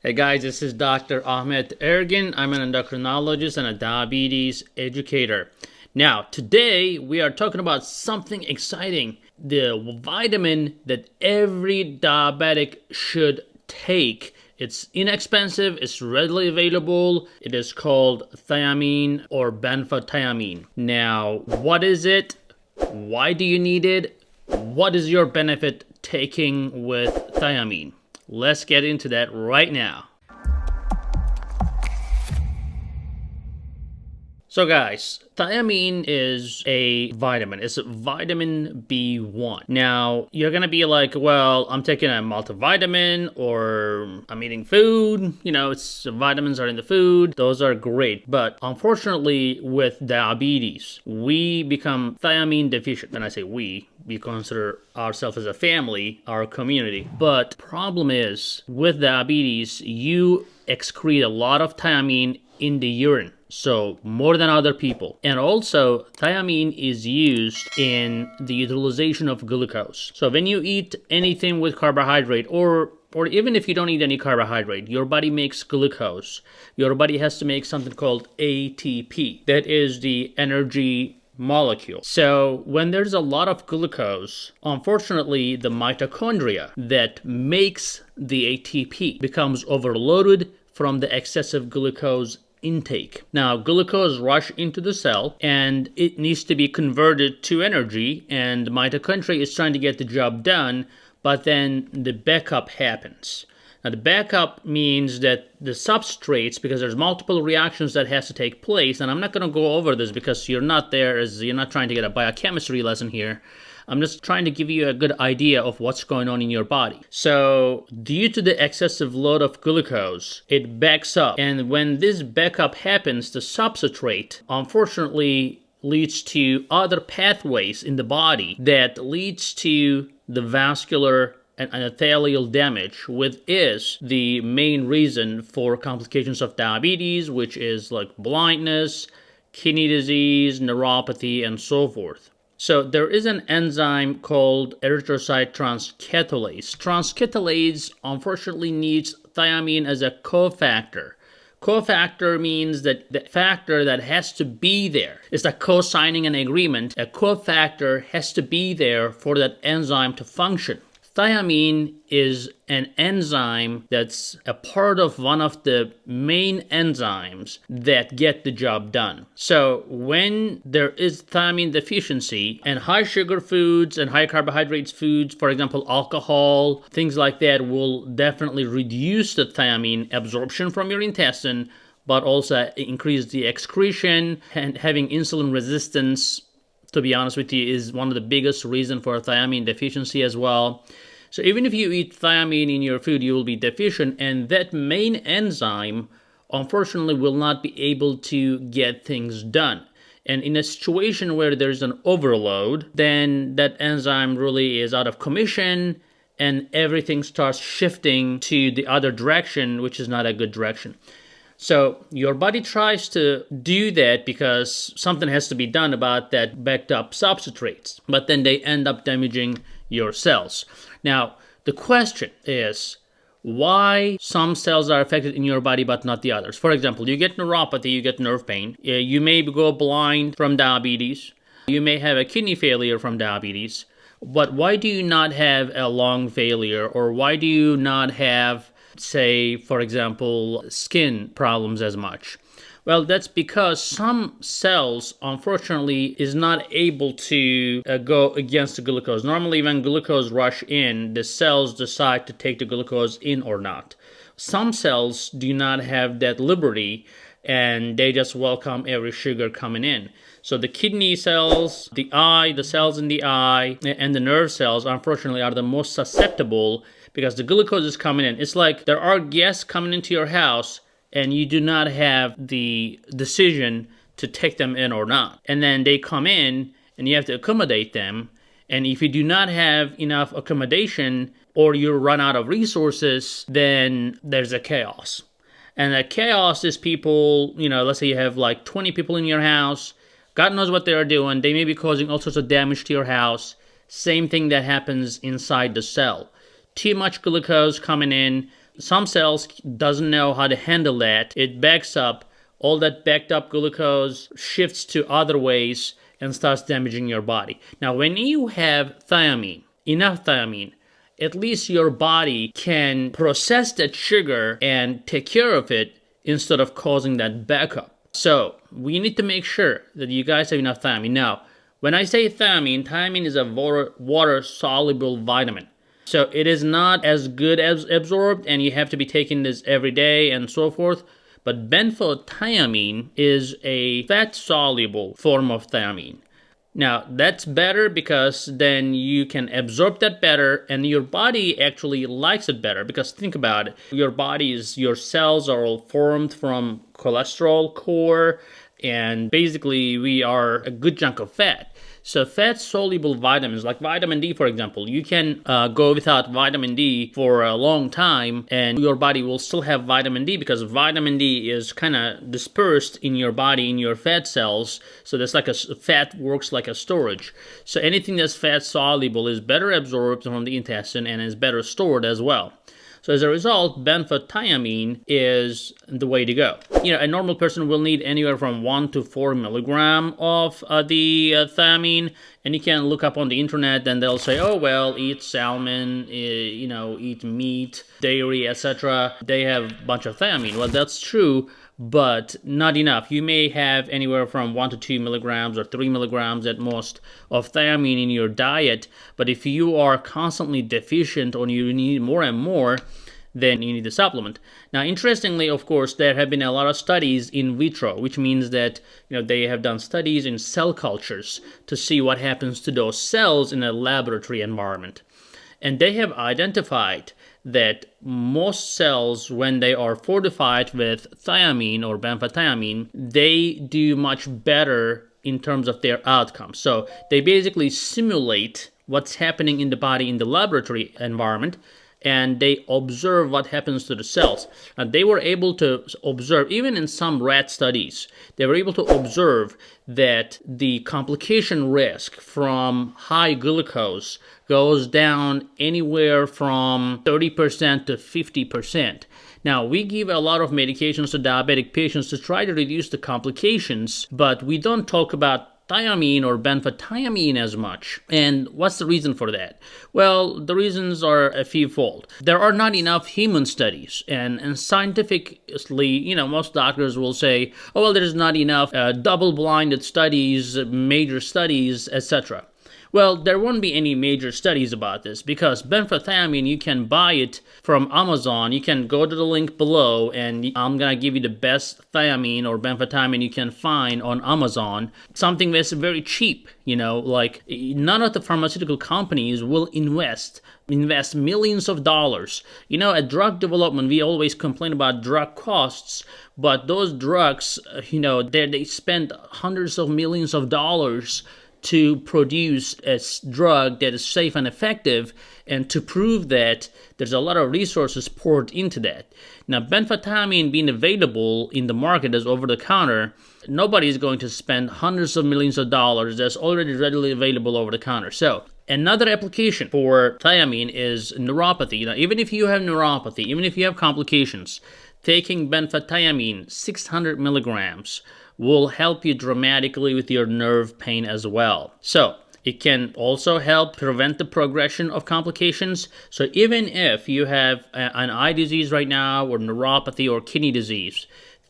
Hey guys, this is Dr. Ahmet Ergin. I'm an endocrinologist and a diabetes educator. Now, today we are talking about something exciting the vitamin that every diabetic should take. It's inexpensive, it's readily available. It is called thiamine or benfotiamine. Now, what is it? Why do you need it? What is your benefit taking with thiamine? Let's get into that right now. So guys, thiamine is a vitamin. It's a vitamin B1. Now, you're going to be like, well, I'm taking a multivitamin or I'm eating food. You know, it's vitamins are in the food. Those are great. But unfortunately, with diabetes, we become thiamine deficient. And I say we, we consider ourselves as a family, our community. But problem is, with diabetes, you excrete a lot of thiamine in the urine so more than other people. And also thiamine is used in the utilization of glucose. So when you eat anything with carbohydrate or or even if you don't eat any carbohydrate, your body makes glucose. Your body has to make something called ATP. That is the energy molecule. So when there's a lot of glucose, unfortunately the mitochondria that makes the ATP becomes overloaded from the excessive glucose intake. Now, glucose rush into the cell and it needs to be converted to energy and mitochondria is trying to get the job done, but then the backup happens. Now, the backup means that the substrates, because there's multiple reactions that has to take place, and I'm not going to go over this because you're not there as you're not trying to get a biochemistry lesson here. I'm just trying to give you a good idea of what's going on in your body. So, due to the excessive load of glucose, it backs up. And when this backup happens, the substrate, unfortunately, leads to other pathways in the body that leads to the vascular and endothelial damage, which is the main reason for complications of diabetes, which is like blindness, kidney disease, neuropathy, and so forth. So there is an enzyme called erythrocyte transketolase. Transketolase unfortunately needs thiamine as a cofactor. Cofactor means that the factor that has to be there is like co-signing an agreement. A cofactor has to be there for that enzyme to function. Thiamine is an enzyme that's a part of one of the main enzymes that get the job done. So when there is thiamine deficiency and high sugar foods and high carbohydrates foods, for example, alcohol, things like that will definitely reduce the thiamine absorption from your intestine but also increase the excretion and having insulin resistance to be honest with you is one of the biggest reason for thiamine deficiency as well so even if you eat thiamine in your food, you will be deficient, and that main enzyme, unfortunately, will not be able to get things done. And in a situation where there's an overload, then that enzyme really is out of commission and everything starts shifting to the other direction, which is not a good direction. So your body tries to do that because something has to be done about that backed up substrates, but then they end up damaging your cells. Now, the question is why some cells are affected in your body but not the others. For example, you get neuropathy, you get nerve pain, uh, you may go blind from diabetes, you may have a kidney failure from diabetes, but why do you not have a lung failure or why do you not have, say, for example, skin problems as much? Well, that's because some cells, unfortunately, is not able to uh, go against the glucose. Normally, when glucose rush in, the cells decide to take the glucose in or not. Some cells do not have that liberty and they just welcome every sugar coming in. So the kidney cells, the eye, the cells in the eye, and the nerve cells, unfortunately, are the most susceptible because the glucose is coming in. It's like there are guests coming into your house and you do not have the decision to take them in or not. And then they come in and you have to accommodate them. And if you do not have enough accommodation or you run out of resources, then there's a chaos. And the chaos is people, you know, let's say you have like 20 people in your house. God knows what they are doing. They may be causing all sorts of damage to your house. Same thing that happens inside the cell. Too much glucose coming in, Some cells doesn't know how to handle that. It backs up. All that backed up glucose shifts to other ways and starts damaging your body. Now, when you have thiamine, enough thiamine, at least your body can process that sugar and take care of it instead of causing that backup. So, we need to make sure that you guys have enough thiamine. Now, when I say thiamine, thiamine is a water soluble vitamin. So it is not as good as absorbed, and you have to be taking this every day and so forth. But benfotiamine is a fat soluble form of thiamine. Now, that's better because then you can absorb that better and your body actually likes it better because think about it. Your body's your cells are all formed from cholesterol core and basically we are a good chunk of fat. So fat soluble vitamins like vitamin D, for example, you can uh, go without vitamin D for a long time and your body will still have vitamin D because vitamin D is kind of dispersed in your body in your fat cells. So that's like a fat works like a storage. So anything that's fat soluble is better absorbed from the intestine and is better stored as well. So as a result, benfotiamine is the way to go. You know, a normal person will need anywhere from 1 to 4 milligram of uh, the uh, thiamine, and you can look up on the internet and they'll say, oh, well, eat salmon, uh, you know, eat meat, dairy, etc. They have a bunch of thiamine. Well, that's true, but not enough. You may have anywhere from 1 to 2 milligrams or 3 milligrams at most of thiamine in your diet, but if you are constantly deficient or you need more and more, then you need a supplement. Now, interestingly, of course, there have been a lot of studies in vitro, which means that you know they have done studies in cell cultures to see what happens to those cells in a laboratory environment. And they have identified that most cells, when they are fortified with thiamine or benfotiamine, they do much better in terms of their outcome. So they basically simulate what's happening in the body in the laboratory environment and they observe what happens to the cells. And they were able to observe, even in some rat studies, they were able to observe that the complication risk from high glucose goes down anywhere from 30% to 50%. Now, we give a lot of medications to diabetic patients to try to reduce the complications, but we don't talk about thiamine or benfotiamine as much. And what's the reason for that? Well, the reasons are a few fold. There are not enough human studies, and, and scientifically, you know, most doctors will say, oh, well, there's not enough uh, double blinded studies, major studies, etc. Well, there won't be any major studies about this because benfotiamine, you can buy it from Amazon. You can go to the link below and I'm going to give you the best thiamine or benfotiamine you can find on Amazon. Something that's very cheap, you know, like none of the pharmaceutical companies will invest invest millions of dollars. You know, at drug development, we always complain about drug costs, but those drugs, uh, you know, they, they spend hundreds of millions of dollars to produce a drug that is safe and effective and to prove that there's a lot of resources poured into that now benfotiamine being available in the market as over the counter nobody is going to spend hundreds of millions of dollars that's already readily available over the counter so Another application for thiamine is neuropathy. Now, even if you have neuropathy, even if you have complications, taking benfotiamine 600 milligrams will help you dramatically with your nerve pain as well. So, it can also help prevent the progression of complications. So, even if you have an eye disease right now, or neuropathy, or kidney disease,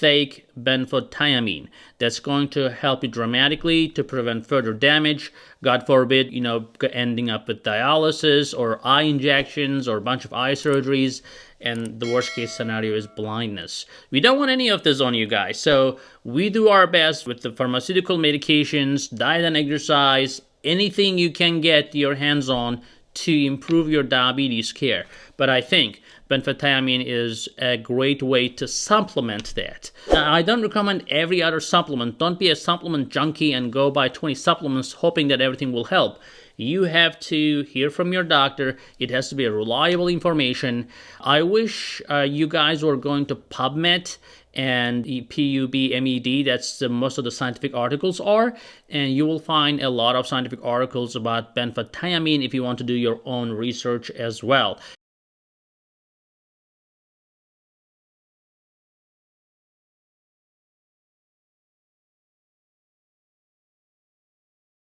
take benfotiamine. That's going to help you dramatically to prevent further damage. God forbid, you know, ending up with dialysis or eye injections or a bunch of eye surgeries and the worst case scenario is blindness. We don't want any of this on you guys, so we do our best with the pharmaceutical medications, diet and exercise, anything you can get your hands on to improve your diabetes care. But I think benfotiamine is a great way to supplement that. Now, I don't recommend every other supplement. Don't be a supplement junkie and go buy 20 supplements hoping that everything will help you have to hear from your doctor. It has to be a reliable information. I wish uh, you guys were going to PubMed and PubMed. That's the, most of the scientific articles are, and you will find a lot of scientific articles about benfotiamine if you want to do your own research as well.